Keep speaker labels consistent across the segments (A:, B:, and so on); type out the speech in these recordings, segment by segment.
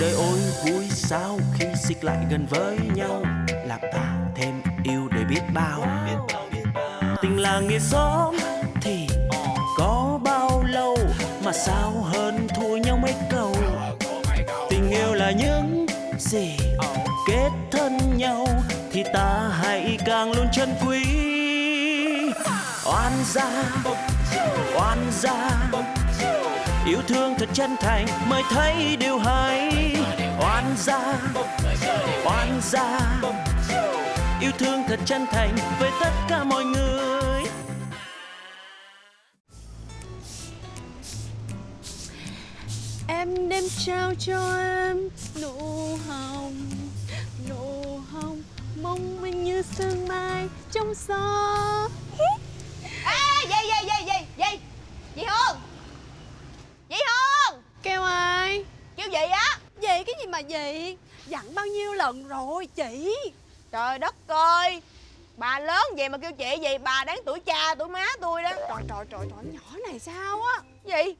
A: đời ôi, vui sao khi xích lại gần với nhau? Làm ta thêm yêu để biết bao. Tình là nghĩa xóm thì có bao lâu? Mà sao hơn thua nhau mấy câu? Tình yêu là những gì kết thân nhau thì ta hãy càng luôn chân quý. Oan gia oan gia yêu thương thật chân thành, mới thấy điều hay. Oan gia oan gia. Yêu thương thật chân thành với tất cả mọi người.
B: Em đem trao cho em nụ hồng Nụ hồng mong manh như sương mai trong gió
C: Ê, gì, gì, gì, gì, gì Chị Hương Chị Hương
B: Kêu ai?
C: Kêu gì á
B: Gì cái gì mà gì? Dặn bao nhiêu lần rồi chị?
C: Trời đất ơi! Bà lớn vậy mà kêu chị gì? Bà đáng tuổi cha tuổi má tôi đó.
B: Trời trời trời trời nhỏ này sao á?
C: Gì?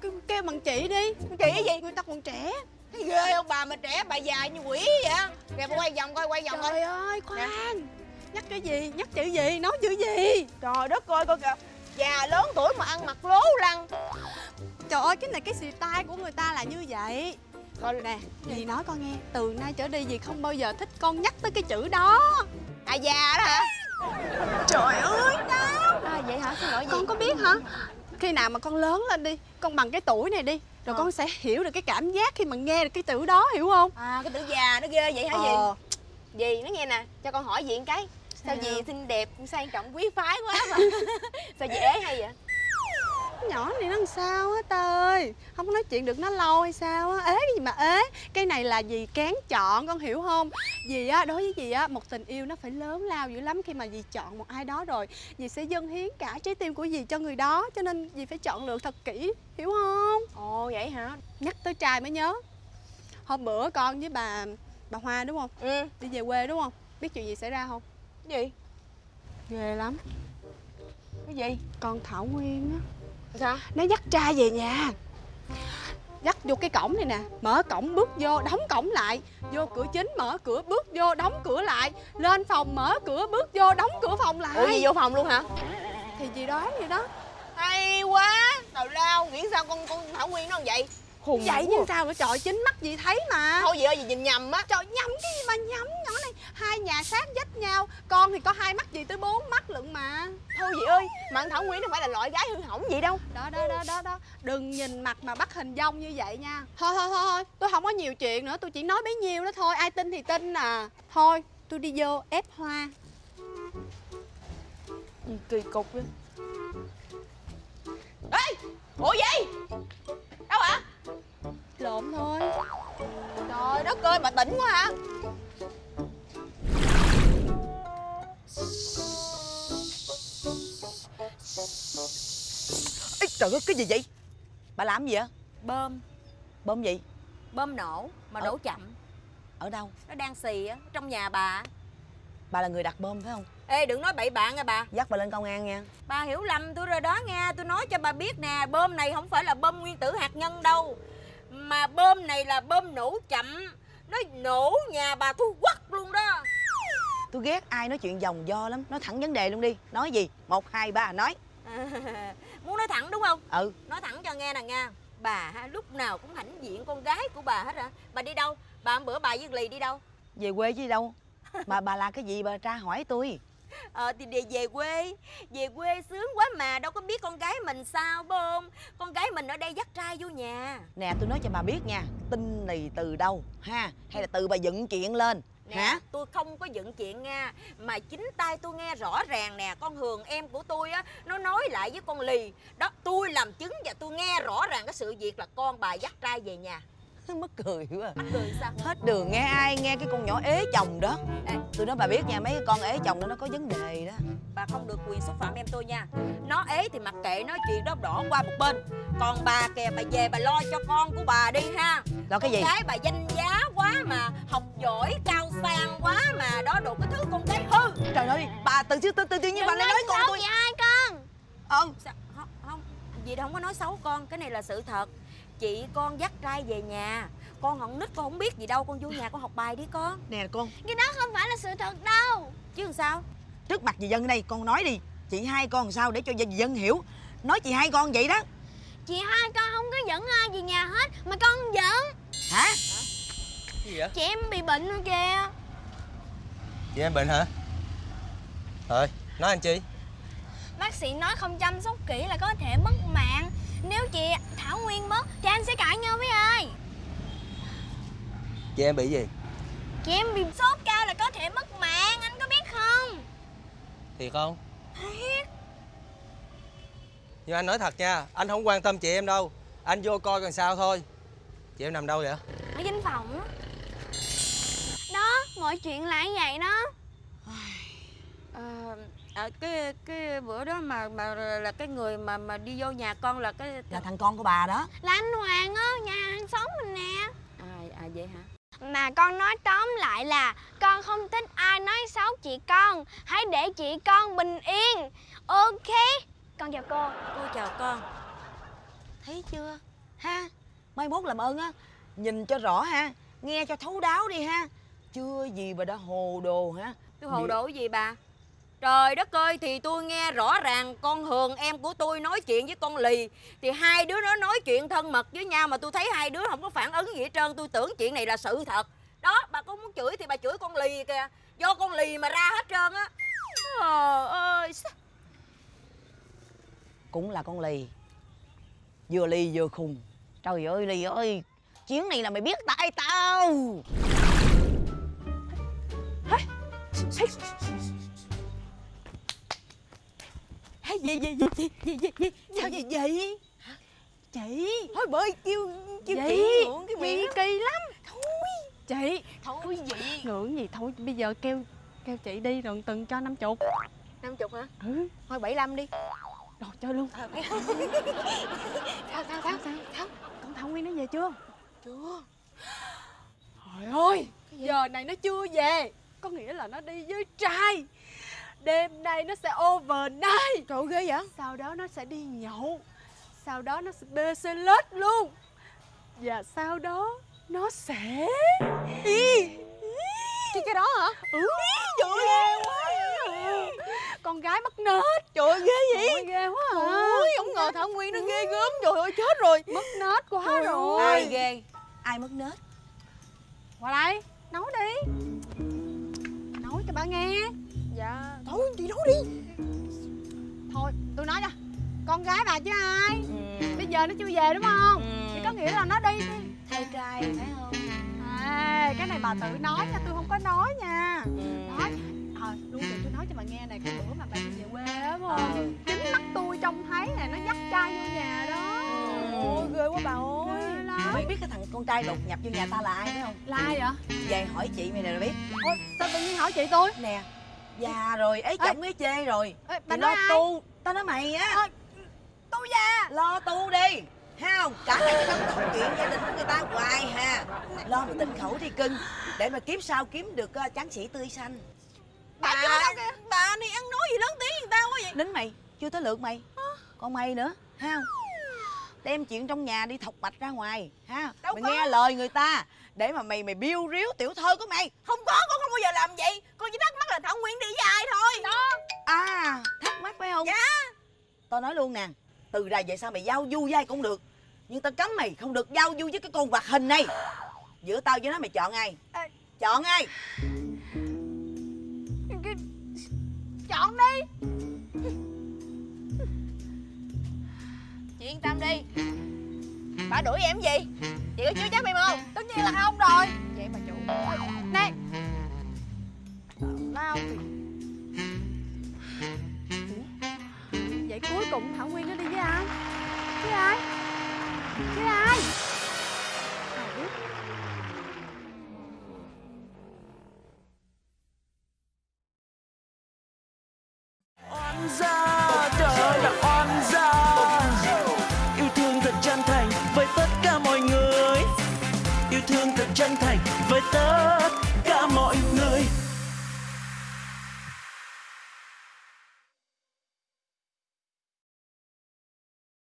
B: Kêu, kêu bằng chị đi.
C: Chị gì?
B: Người ta còn trẻ.
C: Thấy ghê không? Bà mà trẻ bà già như quỷ vậy Kìa bà quay vòng coi quay vòng coi.
B: Trời ơi khoan. Nhắc cái gì? Nhắc chữ gì? Nói chữ gì?
C: Trời đất ơi coi kìa. Già lớn tuổi mà ăn mặc lố lăng.
B: Trời ơi cái này cái style của người ta là như vậy Coi nè, dì nói con nghe. Từ nay trở đi dì không bao giờ thích con nhắc tới cái chữ đó.
C: À già đó hả?
B: Trời ơi. Đâu
C: À vậy hả? Xin lỗi gì
B: Con có biết hả? Khi nào mà con lớn lên đi Con bằng cái tuổi này đi Rồi
C: Ờ.
B: con sẽ hiểu được cái cảm giác khi mà nghe được cái chữ đó hiểu không?
C: À cái tử già nó ghê vậy hả gì
B: Ờ.
C: Dì nó nghe nè cho con hỏi một cái. Sao
B: Sao?
C: dì xinh đẹp sang trọng quý phái quá mà. Sao dì ế hay vậy
B: nhỏ này nó làm sao á ta ơi? Không có nói chuyện được nó lâu hay sao á? Ế cái gì mà ế? Cái này là dì kén chọn con hiểu không? Dì á đối với dì á Một tình yêu nó phải lớn lao dữ lắm Khi mà dì chọn một ai đó rồi. Dì sẽ dâng hiến cả trái tim của dì cho người đó Cho nên dì phải chọn lựa thật kỹ Hiểu không?
C: Ồ vậy hả?
B: Nhắc tới trai mới nhớ. Hôm bữa con với bà bà Hoa đúng không?
C: Ừ.
B: Đi về quê đúng không? Biết chuyện gì xảy ra không?
C: Gì?
B: Ghê lắm.
C: Cái gì?
B: Con Thảo Nguyên á
C: Sao?
B: Nó dắt trai về nhà. Dắt vô cái cổng này nè. Mở cổng bước vô đóng cổng lại. Vô cửa chính mở cửa bước vô đóng cửa lại. Lên phòng mở cửa bước vô đóng cửa phòng lại.
C: Ủa gì vô phòng luôn hả?
B: Thì gì đó vậy đó.
C: Hay quá. Tào lao nghĩ sao con con Thảo Nguyên nó vậy Khùng
B: Vậy nhưng sao nữa trời chính mắt gì thấy mà?
C: Thôi gì ơi gì nhìn nhầm á.
B: Trời nhầm cái gì mà nhầm? Nhỏ này Hai nhà sát vách nhau. Con thì có hai mắt gì tới bốn mắt lận mà.
C: Thôi gì ơi Mà con Thảo Nguyên nó phải là loại gái hư hỏng gì đâu.
B: Đó đó đó đó đó. Đừng nhìn mặt mà bắt hình dong như vậy nha. Thôi thôi thôi thôi. Tôi không có nhiều chuyện nữa tôi chỉ nói bấy nhiêu đó thôi. Ai tin thì tin à. Thôi tôi đi vô ép hoa.
C: Gì kỳ cục vậy Ê Ủa gì? Đâu
B: lộn thôi.
C: Trời đất ơi bà tỉnh quá hả Ê, trời ơi cái gì vậy? Bà làm gì vậy?
D: Bơm.
C: Bơm gì?
D: Bơm nổ mà
C: Ờ.
D: nổ chậm.
C: Ở đâu?
D: Nó đang xì á trong nhà bà.
C: Bà là người đặt bơm phải không?
D: Ê đừng nói bậy bạn nha bà.
C: Dắt bà lên công an nha.
D: Bà hiểu lầm tôi rồi đó nha. Tôi nói cho bà biết nè bơm này không phải là bơm nguyên tử hạt nhân đâu mà bơm này là bơm nổ chậm. Nó nổ nhà bà thu quắc luôn đó.
C: Tôi ghét ai nói chuyện vòng do lắm. Nói thẳng vấn đề luôn đi. Nói gì? Một hai ba nói.
D: Muốn nói thẳng đúng không?
C: Ừ.
D: Nói thẳng cho nghe nè nha. Bà ha, lúc nào cũng hãnh diện con gái của bà hết hả bà đi đâu? Bà hôm bữa bà với lì đi đâu?
C: Về quê chứ đâu? Mà bà là cái gì? Bà tra hỏi tôi
D: Ờ thì để về quê. Về quê sướng quá mà Đâu có biết con gái mình sao bơm Con gái mình ở đây dắt trai vô nhà.
C: Nè tôi nói cho bà biết nha Tin này từ đâu ha? Hay là từ bà dựng chuyện lên
D: Nè
C: Hả?
D: tôi không có dựng chuyện nha Mà chính tay tôi nghe rõ ràng nè Con Hường em của tôi á Nó nói lại với con Lì. Đó tôi làm chứng và tôi nghe rõ ràng cái sự việc là con bà dắt trai về nhà
C: Mất cười quá
D: Mắc cười sao?
C: Hết đường nghe ai nghe cái con nhỏ ế chồng đó.
D: Ê.
C: Tôi nói bà biết nha mấy cái con ế chồng đó nó có vấn đề đó.
D: Bà không được quyền xúc phạm em tôi nha. Nó ế thì mặc kệ nó chuyện đó đỏ qua một bên. Còn bà kìa bà về bà lo cho con của bà đi ha.
C: Lo cái gì?
D: Con gái bà danh giá quá mà Học giỏi cao sang quá mà Đó đồ cái thứ con gái hư.
C: Trời ơi bà từ chứ từ từ tự nhiên bà lại nói con tôi.
D: ai con.
C: Ờ
D: Sao? Không, không. Dì không có nói xấu con Cái này là sự thật Chị con dắt trai về nhà. Con không nít con không biết gì đâu. Con vô nhà con học bài đi con.
E: Nè con.
C: Cái đó không phải là sự thật đâu.
D: Chứ làm sao?
E: Trước mặt dì dân đây con nói đi. Chị hai con làm sao để cho dì dân hiểu? Nói chị hai con vậy đó.
C: Chị hai con không có dẫn ai về nhà hết Mà con giận
E: hả?
F: Gì vậy?
C: Chị em bị bệnh rồi kìa.
F: Chị em bệnh hả? Thôi nói anh chi?
C: Bác sĩ nói không chăm sóc kỹ là có thể mất mạng Nếu chị Thảo Nguyên mất Thì anh sẽ cãi nhau với ai?
F: Chị em bị gì?
C: Chị em bị sốt cao là có thể mất mạng Anh có biết không?
F: Thiệt không. Nhưng anh nói thật nha anh không quan tâm chị em đâu. Anh vô coi còn sao thôi. Chị em nằm đâu vậy?
C: Ở danh phòng. Á Đó mọi chuyện là như vậy đó.
D: À, à, cái cái bữa đó mà mà là cái người mà mà đi vô nhà con là cái
E: là thằng con của bà đó.
C: Là anh Hoàng á Nhà hàng xóm mình nè.
D: À, à vậy hả?
C: Mà con nói tóm lại là Con không thích ai nói xấu chị con. Hãy để chị con bình yên. Ok? Con chào cô.
D: Cô chào con.
E: Thấy chưa? Ha mai mốt làm ơn á. Nhìn cho rõ ha nghe cho thấu đáo đi ha. Chưa gì mà đã hồ đồ ha.
D: Tôi hồ đồ gì bà trời đất ơi thì tôi nghe rõ ràng con hường em của tôi nói chuyện với con lì. Thì hai đứa nó nói chuyện thân mật với nhau mà tôi thấy hai đứa không có phản ứng gì hết trơn. Tôi tưởng chuyện này là sự thật. Đó bà có muốn chửi thì bà chửi con lì kìa. Do con lì mà ra hết trơn á. Trời ơi
E: cũng là con lì. Vừa lì vừa khùng. Trời ơi lì ơi chuyến này là mày biết tại tao
B: gì, gì, gì, gì, gì, gì, gì, sao vậy vậy? Chị.
E: Thôi bơi kêu kêu chị ngưỡng cái miệng
B: kỳ lắm. Thôi. Chị.
E: Thôi vậy
B: Ngưỡng gì? Thôi bây giờ kêu kêu chị đi rồi từng cho năm chục.
D: Năm chục hả?
B: Ừ.
D: Thôi bảy lăm đi.
B: Rồi chơi luôn. Sao sao sao sao sao Con Thảo Nguyên nó về chưa? Chưa. Trời ơi Giờ này nó chưa về. Có nghĩa là nó đi với trai Đêm nay nó sẽ overnight. Trời ghê vậy? Sau đó nó sẽ đi nhậu. Sau đó nó sẽ bê xe lết luôn. Và sau đó Nó sẽ Ý. Cái cái đó hả? Ừ. Trời ơi ghê quá. Con gái mất nết. Trời ơi ghê vậy. Ôi, ghê quá à. Ôi không ngờ Thảo Nguyên nó ghê gớm. Trời ơi chết rồi. Mất nết quá rồi.
E: ai ghê? Ai mất nết?
B: Qua đây Nấu đi. Nấu cho bà nghe Dạ. Thôi chị nấu đi. Thôi tôi nói nè Con gái bà chứ ai? Bây giờ nó chưa về đúng không? Thì có nghĩa là nó đi.
E: Thay trai phải không?
B: À cái này bà tự nói nha tôi không có nói nha. Nói. Ờ luôn thì tôi nói cho bà nghe này Cái bữa mà bà đi về quê á phải không? Chính mắt tôi trông thấy nè Nó dắt trai vô nhà đó.
E: Ôi,
B: ghê quá bà ơi.
E: Mày biết cái thằng con trai đột nhập vô nhà ta là ai phải không?
B: Lai vậy?
E: Về hỏi chị mày này là biết.
B: Ôi sao tự nhiên hỏi chị tôi?
E: Nè già rồi ấy chồng ấy chê rồi.
B: Ê, bà
E: lo
B: nói ai?
E: tu tao nói mày á.
B: Tôi già
E: lo tu đi. Ha không? Cả ngày tâm sự chuyện gia đình của người ta hoài hà lo một tình khẩu đi cưng để mà kiếp sau kiếm được uh, tráng sĩ tươi xanh.
B: Bà đâu kìa?
E: Bà này ăn nói gì lớn tiếng người ta quá vậy? Nín mày chưa tới lượt mày. Còn mày nữa ha không đem chuyện trong nhà đi thọc mạch ra ngoài ha?
D: Đâu
E: mày
D: có.
E: nghe lời người ta để mà mày mày biêu riếu tiểu thơ của mày.
D: Không có con không bao giờ làm vậy. Con chỉ thắc mắc là thảo nguyên đi với ai thôi. Đó.
E: À thắc mắc phải không?
D: Dạ.
E: tao nói luôn nè từ đây về sau mày giao du với ai cũng được nhưng tao cấm mày không được giao du với cái con vật hình này. Giữa tao với nó mày chọn ai?
B: Ê.
E: chọn ai?
B: Chọn đi
C: yên tâm đi. Bà đuổi em gì? Chị có chứa chấp em không?
B: Tất nhiên là không rồi.
C: Vậy mà chủ
B: nè lao vậy cuối cùng thảo nguyên nó đi với ai? Với ai? Với ai? One's.